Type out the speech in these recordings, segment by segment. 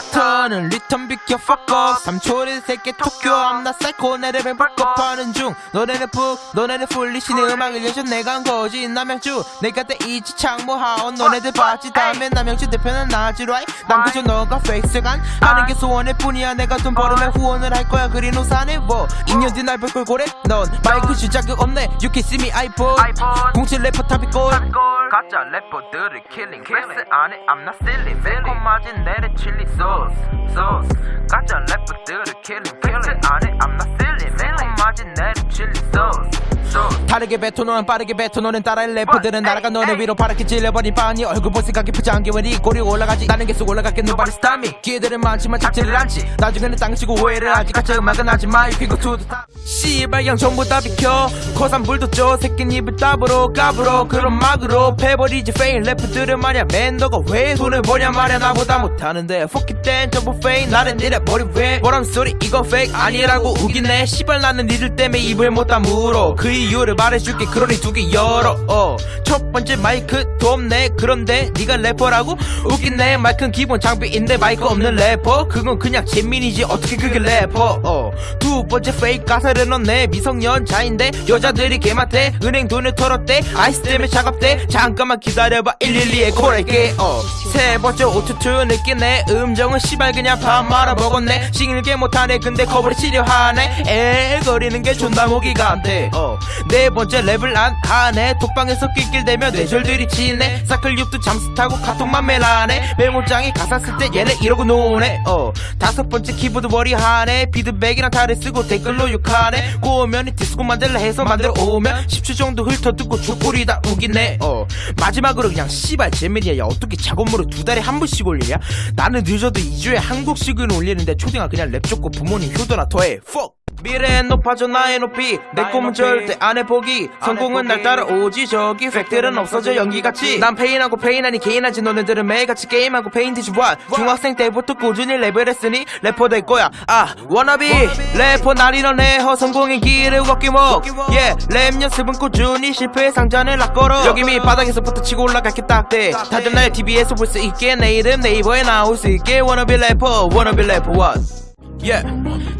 세터는 리턴 비켜 fuck off. 3초를 새끼 토끼 I'm not psycho 내 랩을 바꿔파는 중? 너네는 푹 너네는 풀리시는 음악을 여셔 내가 한 거지. 남양주 내가 때 이지 창모하온 너네들 봤지? 다음에 남양주 대표는 나지 right 난 그저 너가 페이스간 하는 게 소원일 뿐이야. 내가 돈 벌으면 후원을 할 거야. 그린 우산에 뭐 2년 뒤 날 볼걸 고래? 넌 마이크 줄 자격 없네. You can see me 아이폰. 공칠 래퍼 탑이골 가짜 래퍼들을 킬링 패스 안해 I'm not silly 매콤 맞은 내래 칠리 소스 소스 가짜 래퍼들을 킬링 패스 안해 I'm not silly 매콤 맞은 내래 칠리 소스 소스 다르게 뱉어 너는 빠르게 뱉어 너는 따라할 래퍼들은 날아가 너네 위로 파랗게 질려버린 빵이 얼굴 볼 생각이 부장게 왜네 꼬리 올라가지. 나는 계속 올라갈게 stop me 기회들은 많지만 잡지를 않지. 나중에는 땅치고 오해를 하지 가짜 음악은 하지 마. You can go 씨발 양 전부 다 비켜. 코산 불도 쪄. 새끼 입을 따브로 까불어. 그런 막으로 패버리지. 페인 래퍼들은 말야. 맨 너가 왜 돈을 버냐 말야. 나보다 못하는데. Fuck it then 전부 페인 나는 이래 머리 왜? 뭐람 소리 이거 페이크 아니라고 우기네 씨발 나는 니들 때문에 입을 못 다물어. 그 이유를 말해줄게. 그러니 두 개 열어. 어. 첫 번째 마이크 돕네. 그런데 네가 래퍼라고? 웃기네. 마이크는 기본 장비인데 마이크 없는 래퍼. 그건 그냥 재민이지. 어떻게 그게 래퍼? 어. 두 번째 페이크 가사를 넣네. 미성년자인데 여자들이 개맞대 은행 돈을 털었대. 아이스 때문에 차갑대. 잠깐만 기다려봐. 112에 콜할게. 어. 세 번째 오투투 느끼네. 음정은 씨발 그냥 밥 말아 먹었네. 싱일게 못하네. 근데 커버를 치료하네. 에 거리는 게 존나 모기가 안돼. 어. 네 번째 랩을 안 하네 톡방에서 낄낄대며 뇌절들이 치네. 사클육도 잠수 타고 카톡만 매라네. 메모장에 가사 쓸 때 얘네 이러고 노네. 어. 다섯 번째 키보드 머리 하네. 비드백이랑 탈을 쓰고 댓글로 욕하네. 꼬우면 디스코 만들라 해서 만들어 오면 10초 정도 훑어듣고 족골이 다 우기네. 어. 마지막으로 그냥 씨발 재민이야. 야 어떻게 작업물을 두 달에 한 번씩 올리냐? 나는 늦어도 2주에 한 곡씩은 올리는데 초딩아 그냥 랩 줬고 부모님 효도나 더해. Fuck 미래는 높아져 나의 높이 내 꿈은 절대 안 해보기. 성공은 날 따라오지. 저기 팩들은 없어져. 연기같이. 난 페인하고 페인하니 개인하지. 너네들은 매일같이 게임하고 페인티지 와 중학생 때부터 꾸준히 랩을 했으니 래퍼 될 거야. 아 워너비. 래퍼 날이러네 허성공의 길을 걷기 뭐예랩 연습은 꾸준히 실패 상자는 락걸어. 여기 밑바닥에서부터 치고 올라갈게 딱대 다들 날 TV에서 볼 수 있게 내 이름 네이버에 나올 수 있게 워너비 래퍼. 워너비 래퍼 what Yeah.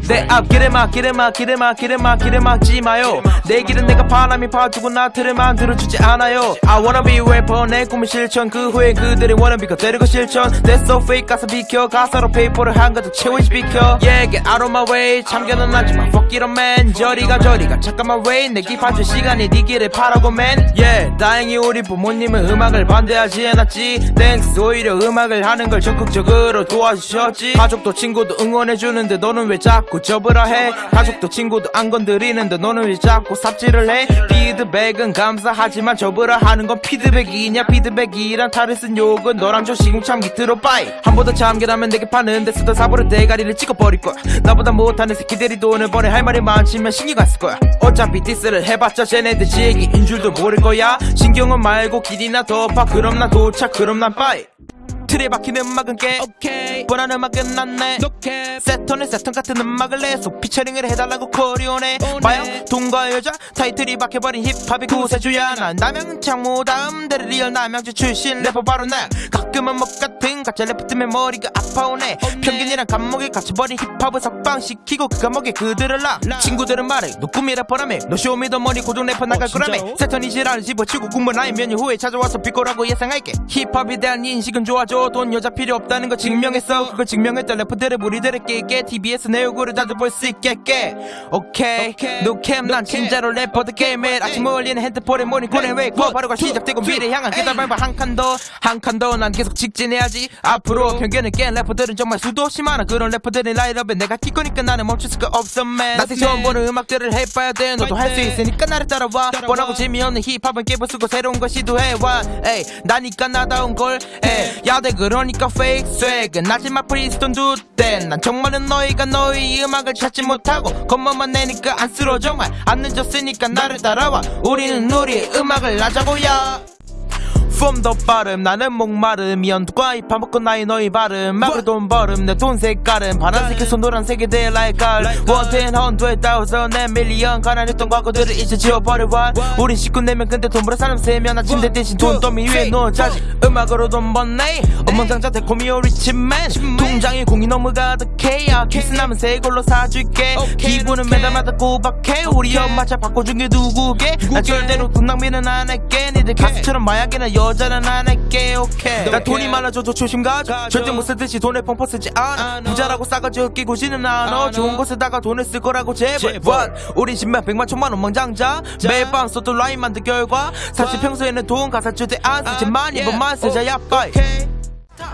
내 앞 길을 막 길을 막 길을 막 길을 막 길을 막지 마요. 내 길은 내가 바람이 봐주고 나 틀을 만들어주지 않아요. I wanna be rapper 내 꿈은 실천. 그 후에 그들의 wannabe가 거 실천. That's so fake 가사 비켜. 가사로 페이퍼를 한 가득 채워지 비켜. Yeah get out of my way. 참견은 하지마. Fuck it man. 저리가 저리가. 잠깐만 wait 내 기파준 시간이 네 길을 파라고 man. Yeah 다행히 우리 부모님은 음악을 반대하지 않았지. Thanks. 오히려 음악을 하는 걸 적극적으로 도와주셨지. 가족도 친구도 응원해주는 데 너는 왜 자꾸 접으라 해? 가족도 친구도 안 건드리는데 너는 왜 자꾸 삽질을 해? 피드백은 감사하지만 접으라 하는 건 피드백이냐? 피드백이란 탈을 쓴 욕은 너랑 저 시궁창 밑으로 bye. 한 번 더 참견하면 내게 파는데 쓰던 삽으로 대가리를 찍어버릴 거야. 나보다 못하는 새끼들이 돈을 버네 할 말이 많지만 안쓸 거야. 어차피 디스를 해봤자 쟤네들 지 얘기인 줄도 모를 거야. 신경은 말고 길이나 더 파 그럼 난 도착 그럼 난 bye 틀에 박힌 음악은 깨. 오케이. 뻔한 음악은 난내. 세턴은 세턴 같은 음악을 내서 피처링을 해달라고 코리오네 봐요 돈과 여자 타이틀이 박혀버린 힙합이 구세주야. 난 남양 창모 다음 대를 리얼 남양주 출신 래퍼 바로 나. 가끔은 먹 같은 래퍼 때문에 머리가 아파오네. 평균이랑 감목에 갇혀버린 힙합을 석방시키고 그 감옥에 그들을 놔 친구들은 말해 너 꿈이 래퍼라며 너 쇼미더머니 고정 래퍼 나갈 거라며. 세턴이 지랄을 집어치고 군번 몇년 후에 찾아와서 비꼬라고 예상할게. 힙합에 대한 인식은 좋아져. 돈 여자 필요 없다는 거 증명했어. 그걸 증명했던 래퍼들의 무리들을 깨게. TBS 내 얼굴을 자주 볼수 있게. 오케이. 노캠 난 진짜로 래퍼들 게임에 아침 어울리는 핸드폰에 모니터에 웨이크 바로가 시작되고 미래 향한 계단 밟아 한 칸 더 한 칸 더. 난 계속 직진해야지 앞으로 편견을 깬 래퍼들은 정말 수도 없이 많아 그런 래퍼들의 라인업에 내가 낄 거니까 나는 멈출 수가 없어 man. 나생 처음 보는 음악들을 해봐야 돼. 너도 할 수 있으니까 나를 따라와. 뻔하고 재미없는 힙합은 깨부수고 새로운 걸 시도해와. 에이 나니까 나다운 걸. 에이 야대 그러니까 fake swag. 나지막 프리스톤 두땐난 정말은 너희가 너희 음악을 찾지 못하고 겉멋만 내니까 안 쓸어 정말 안 늦었으니까 나를 따라와. 우리는 우리의 음악을 하자고요 폼더 빠름 나는 목마름 이언과 이파 먹고 나이 너희 발음. 막을 돈 벌음 내 돈 색깔은 파란색에서 노란색이 돼 like 걸 원텐 헌드에 따워서 내 밀리언 가난했던 과거들을 이제 지워버려 우린 식구 네명 근데 돈 벌어 사람 세명. 아침대 대신 돈 더미 위에 누워 자지. 음악으로 돈 번네 엉망장자 달콤이오 리치맨 통장에 공이 너무 가득해 야. 키스 남은 새 걸로 사줄게. 기분은 매달마다 꼬박해. 우리 엄마 잘 바꿔준 게 누구게? 난 절대로 돈 낭비는 안 할게. 니들 가수처럼 마약이나 여 자는 안 할게 오케이. 난 돈이 많아져도 조심 가져. 절대 못 쓰듯이 돈을 펑퍼 쓰지 않아. 부자라고 싸가지 웃기고 지는 않아. 좋은 곳에다가 돈을 쓸 거라고 제발. What? 우린 10만 100만 천만 원망장자. 매일 밤 써도 라인 만든 결과. 사실 평소에는 돈 가사 주대 안 쓰지만 이번만 쓰자 야빠이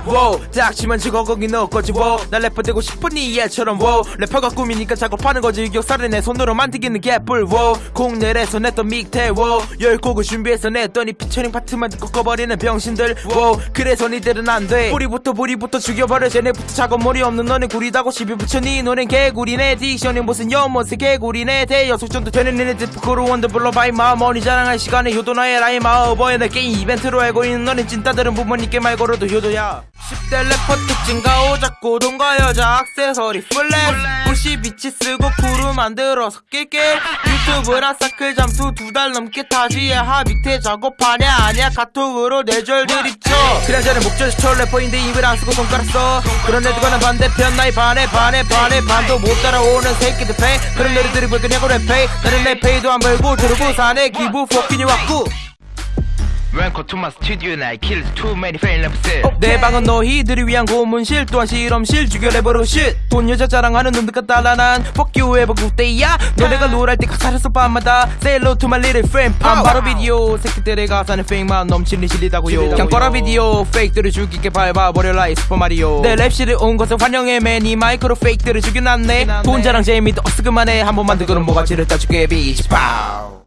wow, 닥치면 지고 거기 넣을 거지 wow. 나 래퍼 되고 싶으니 얘처럼 wow. 래퍼가 꿈이니까 작업하는 거지 유격살을 내 손으로 만들기는 개뿔 wow. 공내에서 냈던 믹테 wow. 열 곡을 준비해서 냈더니 피처링 파트만 듣고 꺼버리는 병신들 wow. 그래서 니들은 안돼 뿌리부터 뿌리부터 죽여버려 쟤네부터 작업 머리 없는 너네 구리다고 시비 붙여 니 노래는 개구리네 딕션이 무슨 연못의 개구리네 대여섯 정도 되는 니네들 부끄러 원더 불러봐 이마 머니 자랑할 시간에 효도 나의 라인 마어버에 내 게임 이벤트로 알고 있는 너네 찐따들은 부모님께 말 걸어도 효도야 10대 래퍼 특징 가 오작고 돈과 여자 액세서리 플랫. 92치 쓰고 구루 만들어 섞일게. 유튜브랑 사클 잠수 두 달 넘게 타지에 하비테 작업하냐 아니야 카톡으로 내절 드립쳐 그래저래 목젖이 래퍼인데 입을 안 쓰고 손가락 써. 그런 애들과는 반대편 나이 반에 반에 반에 반도 못 따라오는 새끼들 페이. 그런 애들이 볼 거냐고 랩페이 나는 내 페이도 안 벌고 들어고 사내 기부 포키니 왔고 Welcome to my studio and I killed too many fan lovers 내 방은 너희들을 위한 고문실 또한 실험실 죽여 래버로 쉿돈 여자 자랑하는 놈들 같다 나난 Fuck you ever good day야 너네가 롤할 때 가사를 써 밤마다. Say hello to my little friend 팜 바로 비디오 새끼들의 가사는 페이크만 넘치는 실리다고요. 그냥 꺼라 비디오 페이크들을 죽이게 밟아버려 라 이 슈퍼마리오. 내 랩실에 온 것을 환영해 매니 마이크로 페이크들을 죽여놨네. 돈 자랑 재미도 없어 그만해. 한 번만 더 그럼 뭐가 지를 따줄게 비치 파우